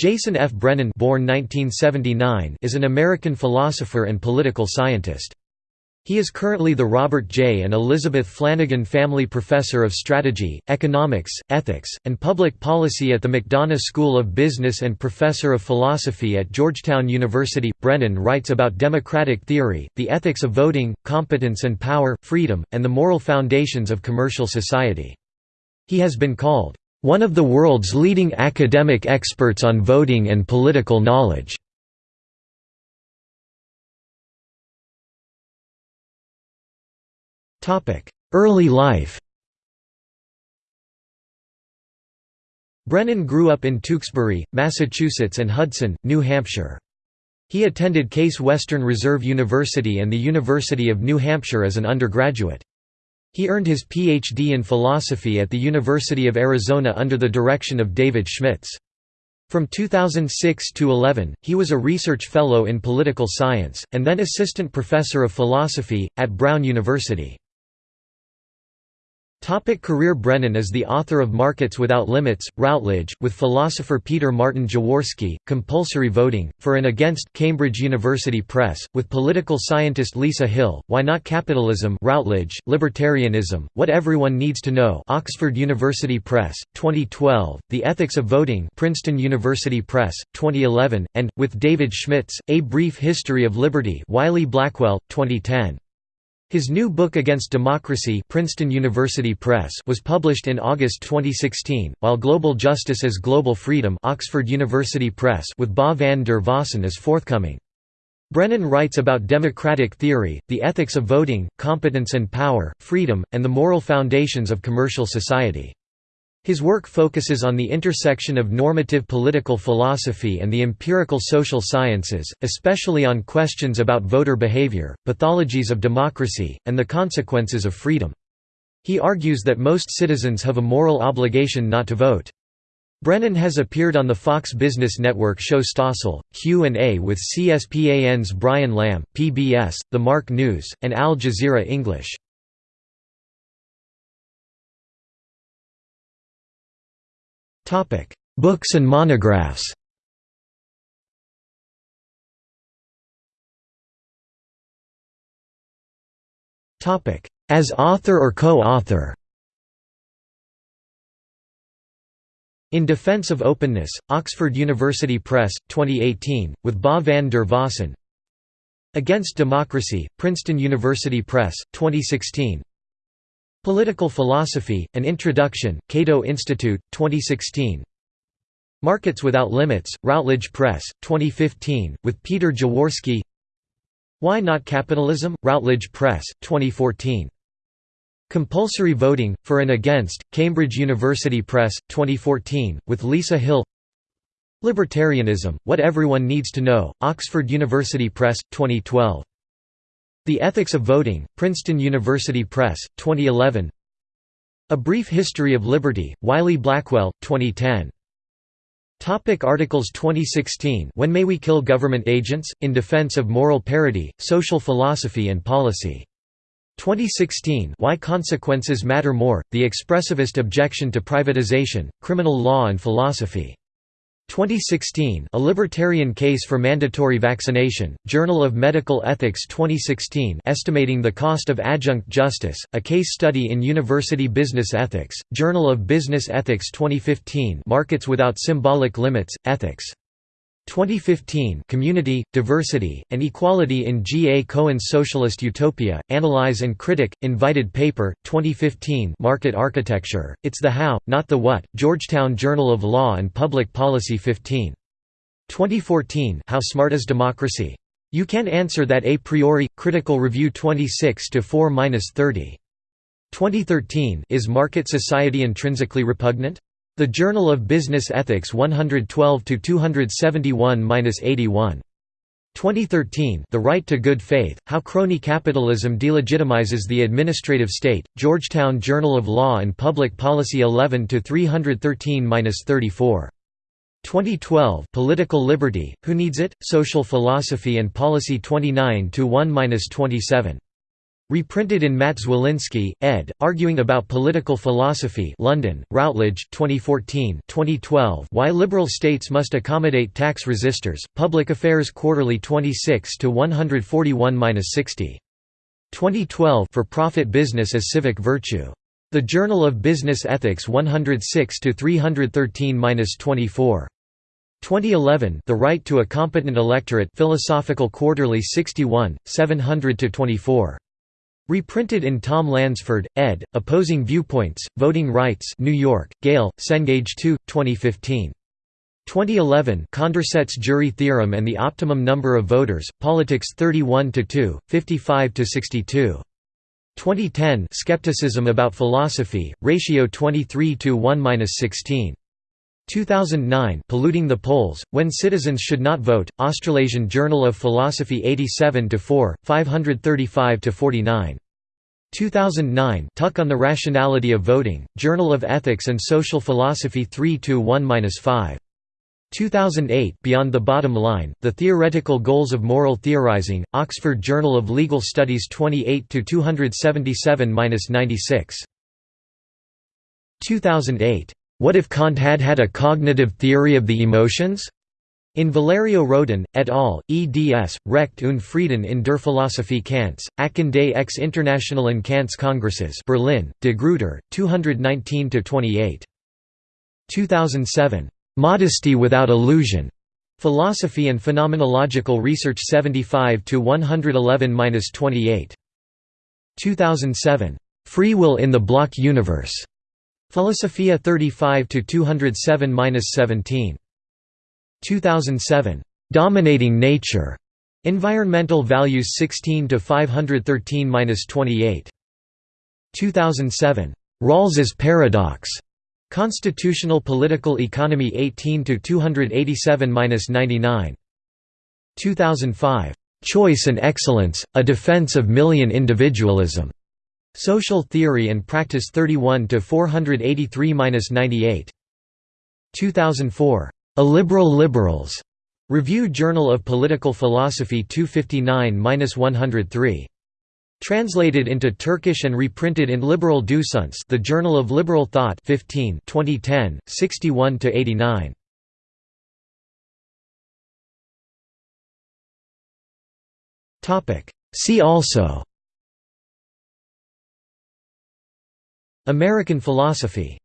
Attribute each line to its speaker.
Speaker 1: Jason F. Brennan born 1979 is an American philosopher and political scientist. He is currently the Robert J. and Elizabeth Flanagan Family Professor of Strategy, Economics, Ethics, and Public Policy at the McDonough School of Business and Professor of Philosophy at Georgetown University. Brennan writes about democratic theory, the ethics of voting, competence and power, freedom, and the moral foundations of commercial society. He has been called, one of the world's leading academic experts on voting and political knowledge. Early life Brennan grew up in Tewksbury, Massachusetts and Hudson, New Hampshire. He attended Case Western Reserve University and the University of New Hampshire as an undergraduate. He earned his Ph.D. in philosophy at the University of Arizona under the direction of David Schmidtz. From 2006 to 11, he was a research fellow in political science, and then assistant professor of philosophy, at Brown University. Topic career Brennan is the author of Markets Without Limits, Routledge, with philosopher Peter Martin Jaworski, Compulsory Voting, For and Against, Cambridge University Press, with political scientist Lisa Hill, Why Not Capitalism Routledge, Libertarianism, What Everyone Needs to Know Oxford University Press, 2012, The Ethics of Voting Princeton University Press, 2011, and, with David Schmidtz, A Brief History of Liberty Wiley-Blackwell, 2010. His new book Against Democracy Princeton University Press was published in August 2016, while Global Justice as Global Freedom Oxford University Press with Ba van der Vossen is forthcoming. Brennan writes about democratic theory, the ethics of voting, competence and power, freedom, and the moral foundations of commercial society. His work focuses on the intersection of normative political philosophy and the empirical social sciences, especially on questions about voter behavior, pathologies of democracy, and the consequences of freedom. He argues that most citizens have a moral obligation not to vote. Brennan has appeared on the Fox Business Network show Stossel, Q&A with CSPAN's Brian Lamb, PBS, The Mark News, and Al Jazeera English. Books and monographs. As author or co-author. In Defense of Openness, Oxford University Press, 2018, with Ba van der Vossen Against Democracy, Princeton University Press, 2016 Political Philosophy, An Introduction, Cato Institute, 2016 Markets Without Limits, Routledge Press, 2015, with Peter Jaworski. Why Not Capitalism, Routledge Press, 2014 Compulsory Voting, For and Against, Cambridge University Press, 2014, with Lisa Hill. Libertarianism, What Everyone Needs to Know, Oxford University Press, 2012 the Ethics of Voting, Princeton University Press, 2011 A Brief History of Liberty, Wiley-Blackwell, 2010 Topic articles 2016 When May We Kill Government Agents? In Defense of Moral Parity, Social Philosophy and Policy. 2016 Why Consequences Matter More, The Expressivist Objection to Privatization, Criminal Law and Philosophy. 2016 A Libertarian Case for Mandatory Vaccination, Journal of Medical Ethics 2016 Estimating the Cost of Adjunct Justice, a Case Study in University Business Ethics, Journal of Business Ethics 2015 Markets Without Symbolic Limits, Ethics 2015 Community, Diversity, and Equality in G. A. Cohen's Socialist Utopia, Analyze and Kritik, Invited Paper, 2015 Market Architecture, It's the How, Not the What, Georgetown Journal of Law and Public Policy 15. 2014 How Smart is Democracy? You Can Answer That A Priori, Critical Review 26-4-30. 2013 Is Market Society Intrinsically Repugnant? The Journal of Business Ethics 112 to 271-81. 2013 The Right to Good Faith, How Crony Capitalism Delegitimizes the Administrative State, Georgetown Journal of Law and Public Policy 11–313–34. 2012 Political Liberty, Who Needs It? Social Philosophy and Policy 29–1–27. Reprinted in Matt Zwolinski, ed., Arguing About Political Philosophy London, Routledge 2014 2012 Why Liberal States Must Accommodate Tax Resistors, Public Affairs Quarterly 26 141–60. 2012 For Profit Business as Civic Virtue. The Journal of Business Ethics 106 313–24. 2011 The Right to a Competent Electorate Philosophical Quarterly 61 700–24. Reprinted in Tom Lansford, ed., Opposing Viewpoints, Voting Rights New York, Gale, Cengage 2, 2015. 2011 Condorcet's Jury Theorem and the Optimum Number of Voters, Politics 31–2, 55–62. 2010 Skepticism About Philosophy, Ratio 23 to 1–16. 2009 Polluting the Polls, When Citizens Should Not Vote, Australasian Journal of Philosophy 87–4, 535–49. 2009 Tuck on the Rationality of Voting, Journal of Ethics and Social Philosophy 3–1–5. 2008 Beyond the Bottom Line, The Theoretical Goals of Moral Theorizing, Oxford Journal of Legal Studies 28–277–96. 2008 what if Kant had had a cognitive theory of the emotions? In Valerio Rohden, et al., eds. Recht und Frieden in der Philosophie Kants, Akten des ex Internationalen Kants Kongresses Berlin, De Gruyter, 219–28. 2007. "'Modesty Without Illusion' Philosophy and Phenomenological Research 75–111–28. 2007. "'Free Will in the Block Universe' Philosophia 35 to 207-17. 2007. Dominating Nature. Environmental Values 16 to 513-28. 2007. Rawls's Paradox. Constitutional Political Economy 18 to 287-99. 2005. Choice and Excellence: A Defense of Millian Individualism. Social Theory and Practice 31 to 483-98. 2004. Illiberal Liberals. Review Journal of Political Philosophy 259-103. Translated into Turkish and reprinted in Liberal Düşünce, The Journal of Liberal Thought 15, 2010, 61 to 89. Topic: See also American philosophy